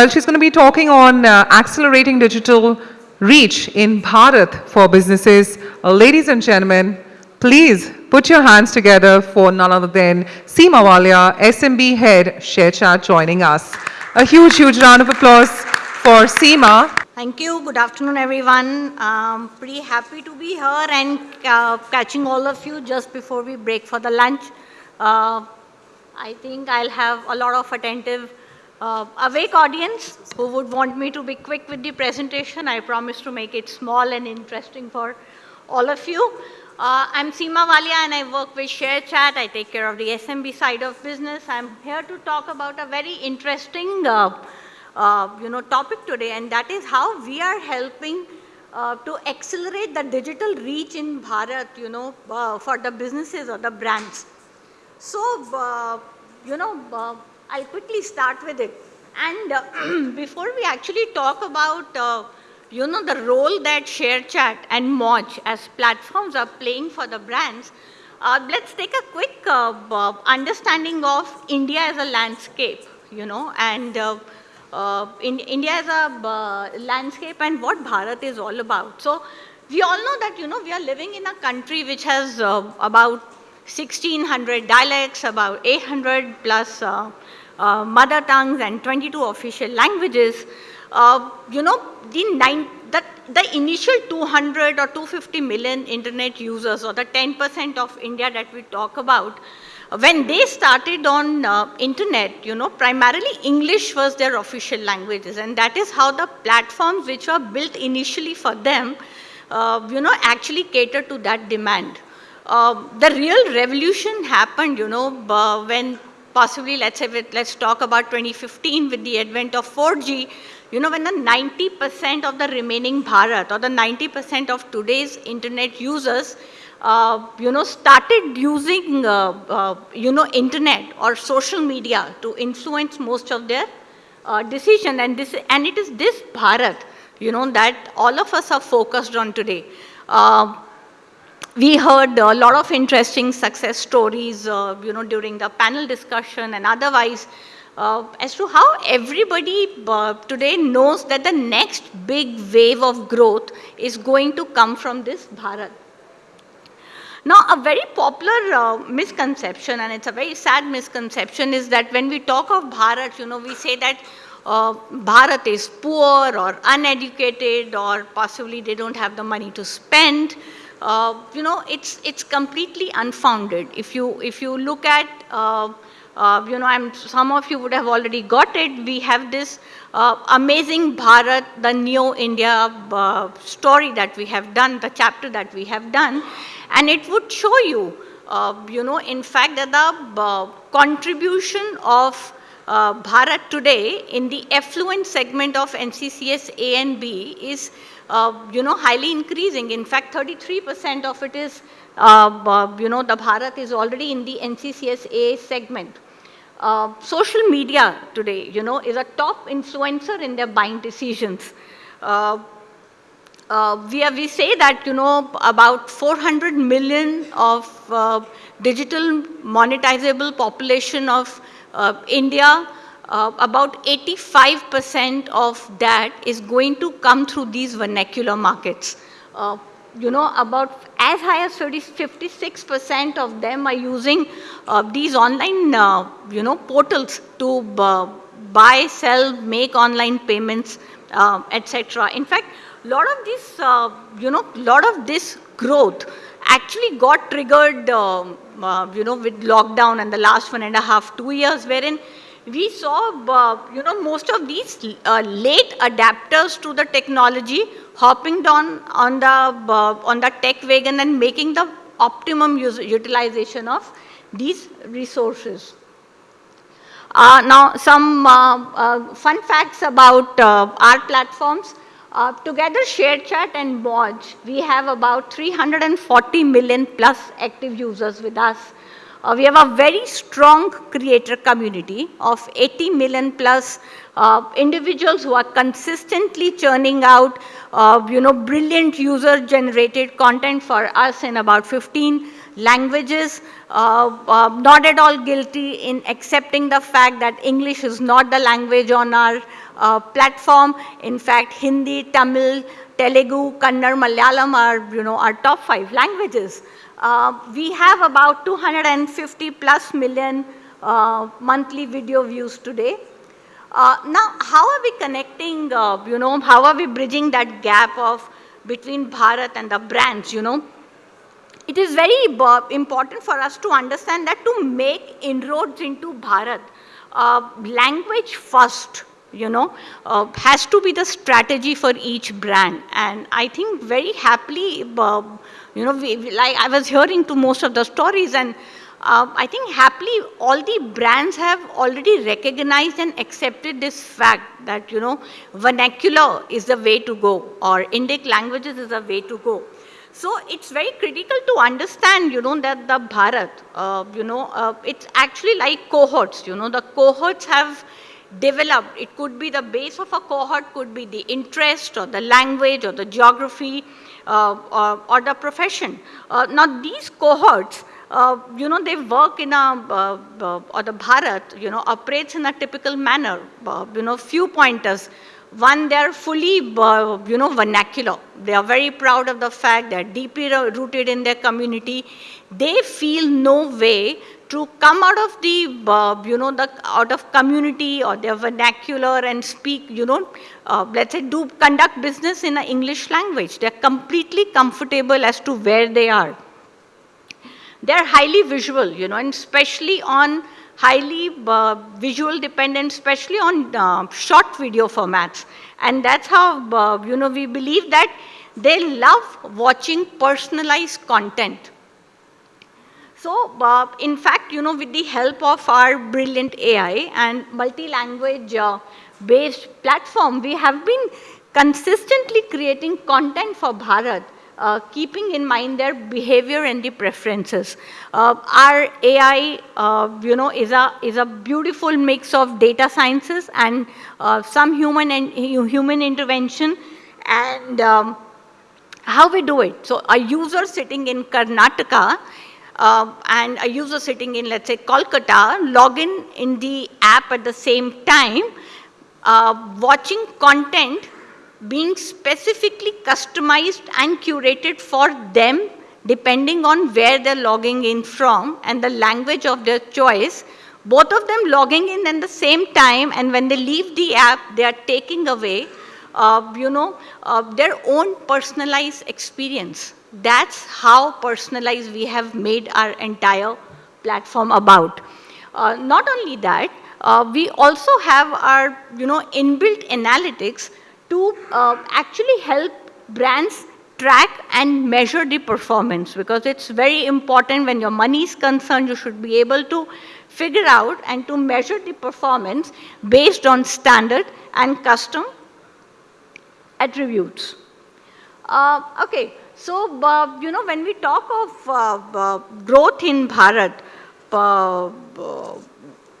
Well, she's going to be talking on uh, accelerating digital reach in Bharat for businesses. Uh, ladies and gentlemen, please put your hands together for none other than Seema Walia, SMB Head, ShareChat, joining us. A huge, huge round of applause for Seema. Thank you. Good afternoon, everyone. Um, pretty happy to be here and uh, catching all of you just before we break for the lunch. Uh, I think I'll have a lot of attentive uh, awake audience who would want me to be quick with the presentation. I promise to make it small and interesting for all of you. Uh, I'm Seema Walia and I work with ShareChat. I take care of the SMB side of business. I'm here to talk about a very interesting uh, uh, you know, topic today and that is how we are helping uh, to accelerate the digital reach in Bharat, you know, uh, for the businesses or the brands. So, you know, I'll quickly start with it. And uh, before we actually talk about, uh, you know, the role that ShareChat and Moj as platforms are playing for the brands, uh, let's take a quick uh, understanding of India as a landscape, you know, and uh, uh, in India as a landscape and what Bharat is all about. So we all know that, you know, we are living in a country which has about 1600 dialects, about 800 plus uh, mother tongues and 22 official languages, uh, you know, the, nine, the, the initial 200 or 250 million internet users or the 10% of India that we talk about, when they started on uh, internet, you know, primarily English was their official languages and that is how the platforms which were built initially for them, uh, you know, actually catered to that demand. Uh, the real revolution happened, you know, when possibly let's say with, let's talk about 2015 with the advent of 4G, you know, when the 90% of the remaining Bharat or the 90% of today's internet users, uh, you know, started using, uh, uh, you know, internet or social media to influence most of their uh, decision. And, this, and it is this Bharat, you know, that all of us are focused on today. We heard a lot of interesting success stories, uh, you know, during the panel discussion and otherwise, uh, as to how everybody uh, today knows that the next big wave of growth is going to come from this Bharat. Now, a very popular uh, misconception, and it's a very sad misconception, is that when we talk of Bharat, you know, we say that uh, Bharat is poor or uneducated or possibly they don't have the money to spend uh, you know, it's, it's completely unfounded. If you, if you look at, uh, uh, you know, I'm, some of you would have already got it. We have this uh, amazing Bharat, the Neo India uh, story that we have done, the chapter that we have done, and it would show you, uh, you know, in fact, that the contribution of uh, Bharat today in the affluent segment of NCCS A and B is uh, you know, highly increasing. In fact, 33% of it is, uh, you know, the Bharat is already in the NCCS A segment. Uh, social media today, you know, is a top influencer in their buying decisions. Uh, uh, we, we say that, you know, about 400 million of uh, digital monetizable population of India uh, about 85% of that is going to come through these vernacular markets. Uh, you know, about as high as 56% of them are using uh, these online, uh, you know, portals to uh, buy, sell, make online payments, uh, etc. In fact, a lot of this, you know, lot of this growth actually got triggered, um, you know, with lockdown and the last one and a half, two years, wherein we saw, uh, you know, most of these uh, late adapters to the technology hopping down on the, uh, on the tech wagon and making the optimum utilization of these resources. Uh, now, some uh, uh, fun facts about our platforms. Together, ShareChat and Moj, we have about 340 million plus active users with us. Uh, we have a very strong creator community of 80 million plus uh, individuals who are consistently churning out, uh, you know, brilliant user-generated content for us in about 15 languages, uh, uh, not at all guilty in accepting the fact that English is not the language on our uh, platform. In fact, Hindi, Tamil, Telugu, Kannada, Malayalam are, you know, our top five languages. Uh, we have about 250 plus million uh, monthly video views today. Uh, now, how are we connecting, you know, how are we bridging that gap of between Bharat and the brands, you know? It is very important for us to understand that to make inroads into Bharat, uh, language first, you know, uh, has to be the strategy for each brand. And I think very happily, uh, you know, we, like I was hearing to most of the stories and uh, I think happily all the brands have already recognized and accepted this fact that, you know, vernacular is the way to go or Indic languages is the way to go. So it's very critical to understand, you know, that the Bharat, uh, you know, uh, it's actually like cohorts, you know, the cohorts have developed. It could be the base of a cohort, could be the interest or the language or the geography uh, or, or, the profession. Uh, now these cohorts uh, you know, they work in a, uh, uh, or the Bharat, you know, operates in a typical manner, uh, you know, few pointers. One, they are fully, uh, you know, vernacular. They are very proud of the fact they are deeply rooted in their community. They feel no way to come out of the, uh, you know, the out of community or their vernacular and speak, you know, uh, let's say do conduct business in an English language. They're completely comfortable as to where they are they're highly visual, you know, and especially on highly uh, visual dependent, especially on uh, short video formats. And that's how, uh, you know, we believe that they love watching personalized content. So, uh, in fact, you know, with the help of our brilliant AI and multi-language uh, based platform, we have been consistently creating content for Bharat uh, keeping in mind their behavior and the preferences. Uh, our AI, uh, you know, is a, is a beautiful mix of data sciences and uh, some human, and human intervention and um, how we do it. So a user sitting in Karnataka uh, and a user sitting in, let's say, Kolkata, log in in the app at the same time, uh, watching content being specifically customized and curated for them depending on where they're logging in from and the language of their choice, both of them logging in at the same time and when they leave the app, they are taking away, uh, you know, uh, their own personalized experience. That's how personalized we have made our entire platform about. Uh, not only that, uh, we also have our, you know, inbuilt analytics to uh, actually help brands track and measure the performance because it's very important when your money is concerned, you should be able to figure out and to measure the performance based on standard and custom attributes. Uh, okay, so uh, you know when we talk of uh, uh growth in Bharat,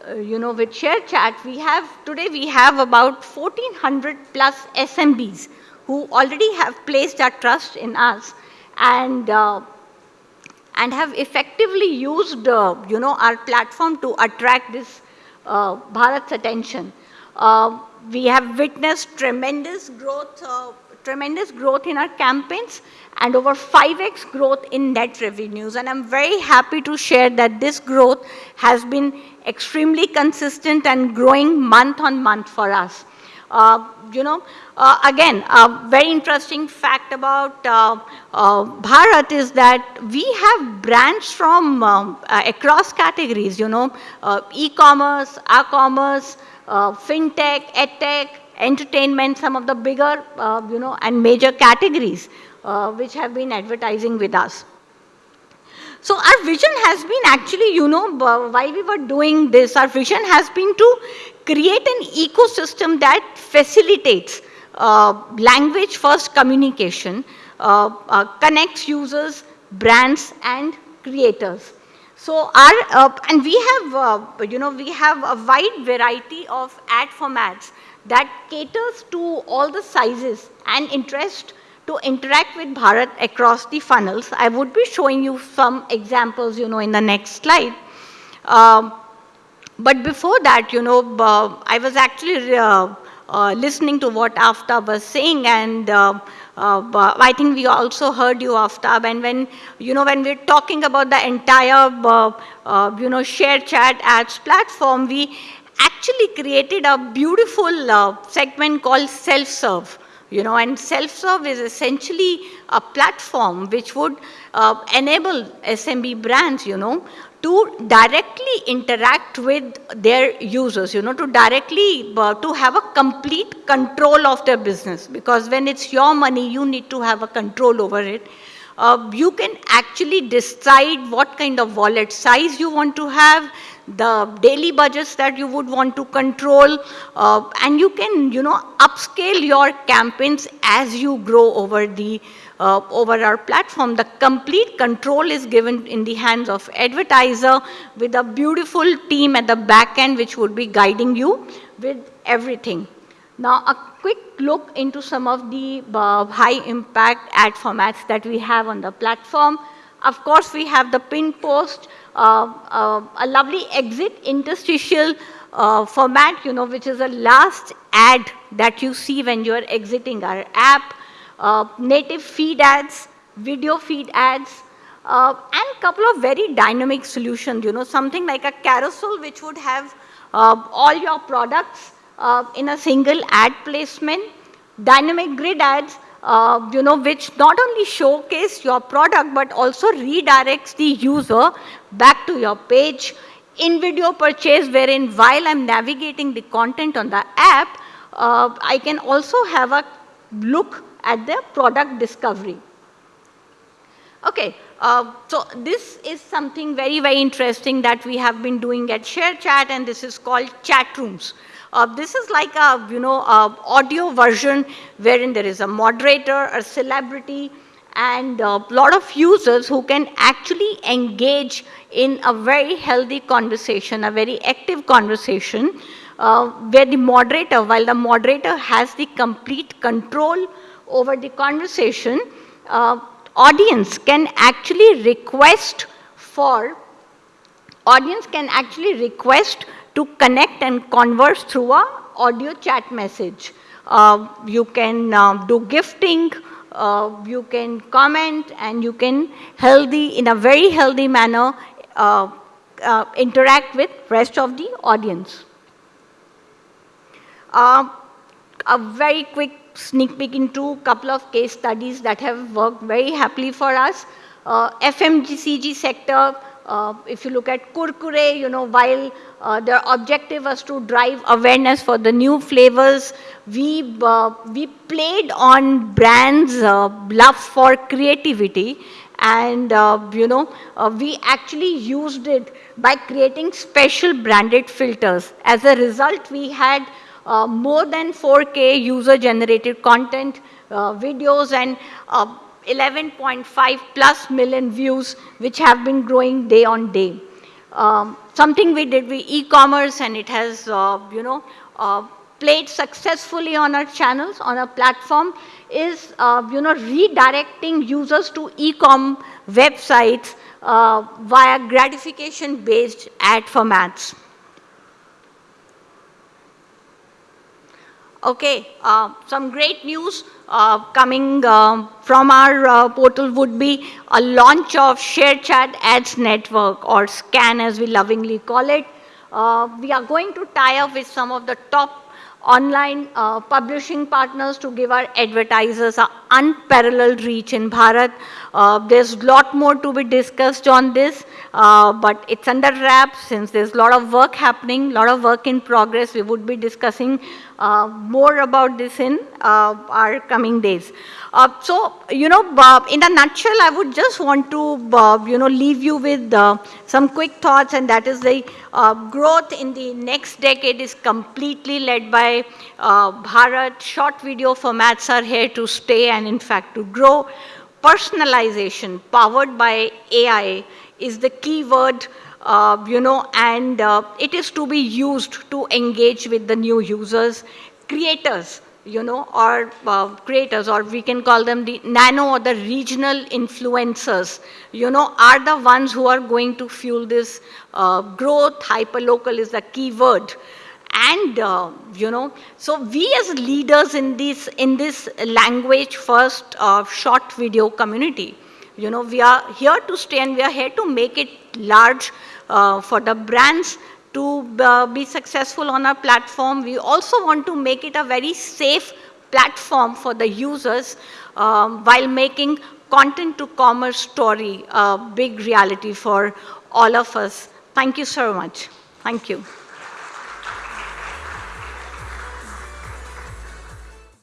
uh, you know, with ShareChat, we have, today we have about 1400 plus SMBs who already have placed their trust in us and, uh, and have effectively used, uh, you know, our platform to attract this uh, Bharat's attention. Uh, we have witnessed tremendous growth, tremendous growth in our campaigns and over 5x growth in net revenues. And I'm very happy to share that this growth has been extremely consistent and growing month on month for us. Uh, you know, uh, again, a very interesting fact about uh, uh Bharat is that we have brands from um, uh, across categories, you know, uh, e-commerce, e-commerce, fintech, edtech, entertainment, some of the bigger, you know, and major categories which have been advertising with us. So our vision has been actually, you know, while we were doing this, our vision has been to create an ecosystem that facilitates uh, language first communication, uh, uh, connects users, brands and creators. So our, uh, and we have, uh, you know, we have a wide variety of ad formats that caters to all the sizes and interest to interact with Bharat across the funnels. I would be showing you some examples, you know, in the next slide. Um, but before that, you know, uh, I was actually uh, uh, listening to what Aftab was saying and uh, uh, I think we also heard you, Aftab, and when, you know, when we're talking about the entire, uh, you know, share chat ads platform, we actually created a beautiful segment called self-serve you know, and self-serve is essentially a platform which would uh, enable SMB brands, you know, to directly interact with their users, you know, to directly, uh, to have a complete control of their business. Because when it's your money, you need to have a control over it. Uh, you can actually decide what kind of wallet size you want to have, the daily budgets that you would want to control, uh, and you can, you know, upscale your campaigns as you grow over the uh, over our platform. The complete control is given in the hands of advertiser with a beautiful team at the back end which would be guiding you with everything. Now, a quick look into some of the uh, high impact ad formats that we have on the platform. Of course, we have the pin post, uh, uh, a lovely exit interstitial uh, format, you know, which is a last ad that you see when you're exiting our app, uh, native feed ads, video feed ads, uh, and couple of very dynamic solutions, you know, something like a carousel which would have uh, all your products in a single ad placement, dynamic grid ads, uh, you know, which not only showcase your product but also redirects the user back to your page. In video purchase wherein while I'm navigating the content on the app, uh, I can also have a look at the product discovery. Okay, uh, so this is something very, very interesting that we have been doing at ShareChat and this is called chat rooms. Uh, this is like a, you know, a audio version wherein there is a moderator, a celebrity, and a lot of users who can actually engage in a very healthy conversation, a very active conversation, uh, where the moderator, while the moderator has the complete control over the conversation, uh, audience can actually request for, audience can actually request to connect and converse through a audio chat message. Uh, you can uh, do gifting, uh, you can comment, and you can healthy, in a very healthy manner, uh, uh, interact with rest of the audience. Uh, a very quick sneak peek into a couple of case studies that have worked very happily for us. FMCG sector, uh, if you look at Kurkure, you know, while uh, their objective was to drive awareness for the new flavors, we, uh, we played on brands' uh, love for creativity and, uh, you know, uh, we actually used it by creating special branded filters. As a result, we had more than 4K user-generated content, videos, and 11.5 plus million views, which have been growing day on day. Um, something we did with e-commerce and it has, uh, you know, uh, played successfully on our channels, on our platform, is, uh, you know, redirecting users to e-com websites uh, via gratification-based ad formats. Okay, uh, some great news uh, coming uh, from our uh, portal would be a launch of ShareChat Ads Network or SCAN as we lovingly call it. Uh, we are going to tie up with some of the top online publishing partners to give our advertisers an unparalleled reach in Bharat. there's a lot more to be discussed on this, but it's under wraps since there's a lot of work happening, a lot of work in progress. We would be discussing uh, more about this in uh, our coming days. Uh, so, you know, in a nutshell, I would just want to, you know, leave you with some quick thoughts and that is the growth in the next decade is completely led by Bharat. Short video formats are here to stay and in fact to grow. Personalization powered by AI is the key word uh, you know, and uh, it is to be used to engage with the new users. Creators, you know, or uh, creators, or we can call them the nano or the regional influencers, you know, are the ones who are going to fuel this uh, growth. Hyperlocal is the key word. And, uh, you know, so we as leaders in this, in this language first uh, short video community, you know, we are here to stay and we are here to make it large uh, for the brands to uh, be successful on our platform. We also want to make it a very safe platform for the users um, while making content to commerce story a big reality for all of us. Thank you so much. Thank you.